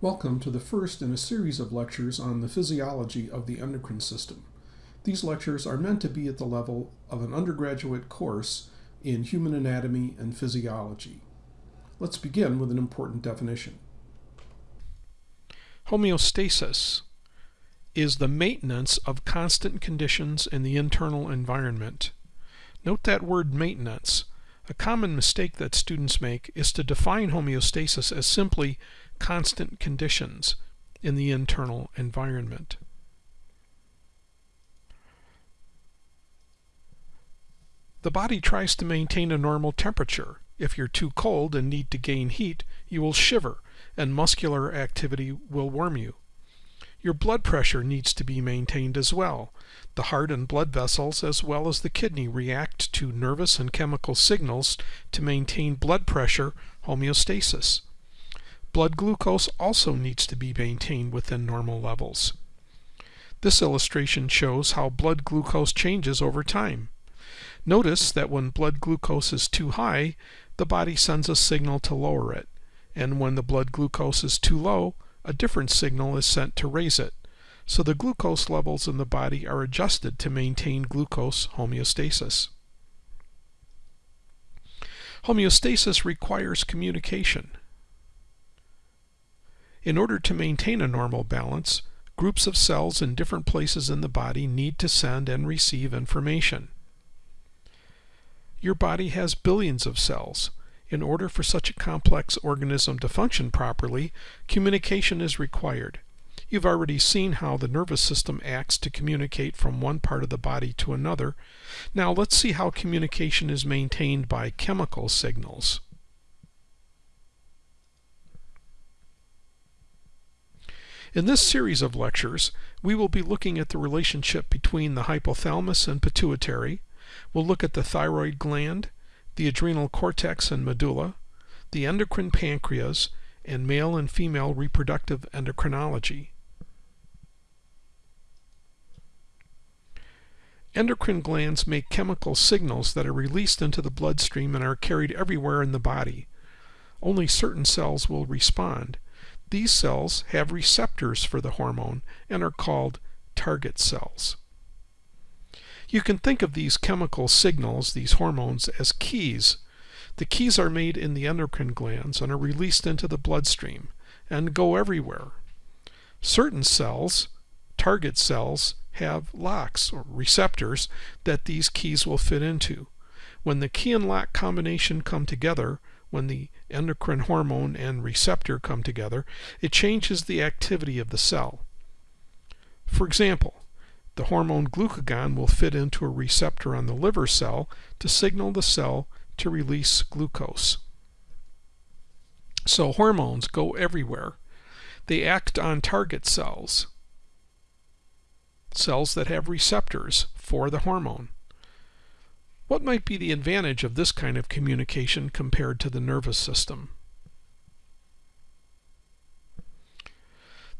Welcome to the first in a series of lectures on the physiology of the endocrine system. These lectures are meant to be at the level of an undergraduate course in human anatomy and physiology. Let's begin with an important definition. Homeostasis is the maintenance of constant conditions in the internal environment. Note that word maintenance. A common mistake that students make is to define homeostasis as simply constant conditions in the internal environment. The body tries to maintain a normal temperature. If you're too cold and need to gain heat, you will shiver and muscular activity will warm you. Your blood pressure needs to be maintained as well. The heart and blood vessels as well as the kidney react to nervous and chemical signals to maintain blood pressure homeostasis. Blood glucose also needs to be maintained within normal levels. This illustration shows how blood glucose changes over time. Notice that when blood glucose is too high, the body sends a signal to lower it, and when the blood glucose is too low, a different signal is sent to raise it. So the glucose levels in the body are adjusted to maintain glucose homeostasis. Homeostasis requires communication. In order to maintain a normal balance, groups of cells in different places in the body need to send and receive information. Your body has billions of cells. In order for such a complex organism to function properly, communication is required. You've already seen how the nervous system acts to communicate from one part of the body to another. Now let's see how communication is maintained by chemical signals. In this series of lectures, we will be looking at the relationship between the hypothalamus and pituitary. We'll look at the thyroid gland, the adrenal cortex and medulla, the endocrine pancreas, and male and female reproductive endocrinology. Endocrine glands make chemical signals that are released into the bloodstream and are carried everywhere in the body. Only certain cells will respond. These cells have receptors for the hormone and are called target cells. You can think of these chemical signals, these hormones, as keys. The keys are made in the endocrine glands and are released into the bloodstream and go everywhere. Certain cells, target cells, have locks or receptors that these keys will fit into. When the key and lock combination come together, when the endocrine hormone and receptor come together, it changes the activity of the cell. For example, the hormone glucagon will fit into a receptor on the liver cell to signal the cell to release glucose. So hormones go everywhere. They act on target cells, cells that have receptors for the hormone. What might be the advantage of this kind of communication compared to the nervous system?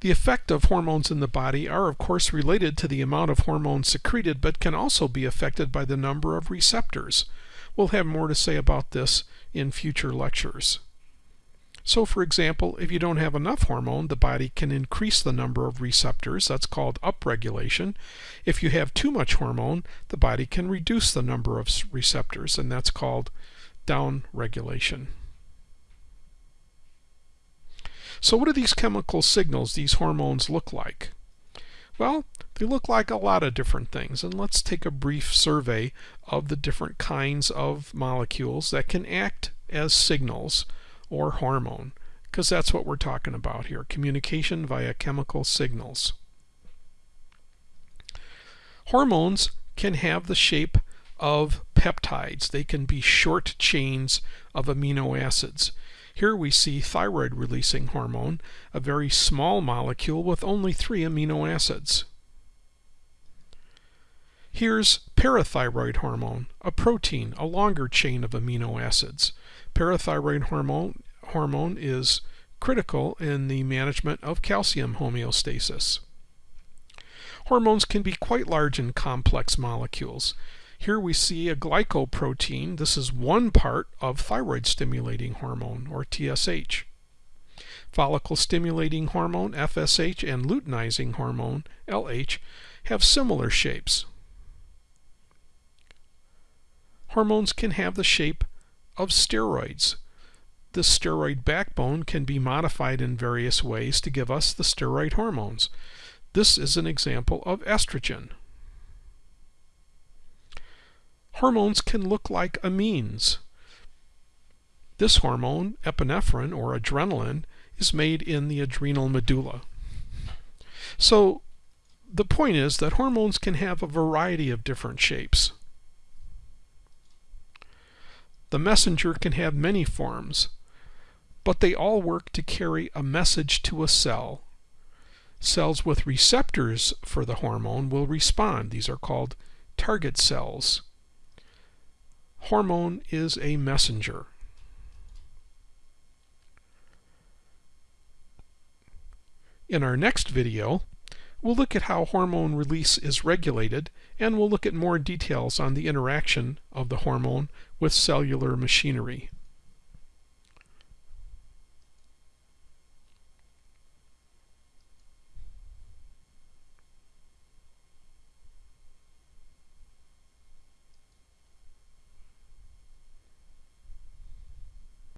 The effect of hormones in the body are of course related to the amount of hormones secreted but can also be affected by the number of receptors. We'll have more to say about this in future lectures. So for example, if you don't have enough hormone, the body can increase the number of receptors. That's called upregulation. If you have too much hormone, the body can reduce the number of receptors, and that's called downregulation. So what do these chemical signals, these hormones, look like? Well, they look like a lot of different things, and let's take a brief survey of the different kinds of molecules that can act as signals or hormone, because that's what we're talking about here, communication via chemical signals. Hormones can have the shape of peptides. They can be short chains of amino acids. Here we see thyroid releasing hormone, a very small molecule with only three amino acids. Here's parathyroid hormone, a protein, a longer chain of amino acids. Parathyroid hormone, hormone is critical in the management of calcium homeostasis. Hormones can be quite large and complex molecules. Here we see a glycoprotein. This is one part of thyroid stimulating hormone, or TSH. follicle stimulating hormone FSH and luteinizing hormone LH have similar shapes. Hormones can have the shape of steroids. The steroid backbone can be modified in various ways to give us the steroid hormones. This is an example of estrogen. Hormones can look like amines. This hormone, epinephrine or adrenaline, is made in the adrenal medulla. So the point is that hormones can have a variety of different shapes. The messenger can have many forms, but they all work to carry a message to a cell. Cells with receptors for the hormone will respond. These are called target cells. Hormone is a messenger. In our next video, we'll look at how hormone release is regulated and we'll look at more details on the interaction of the hormone with cellular machinery.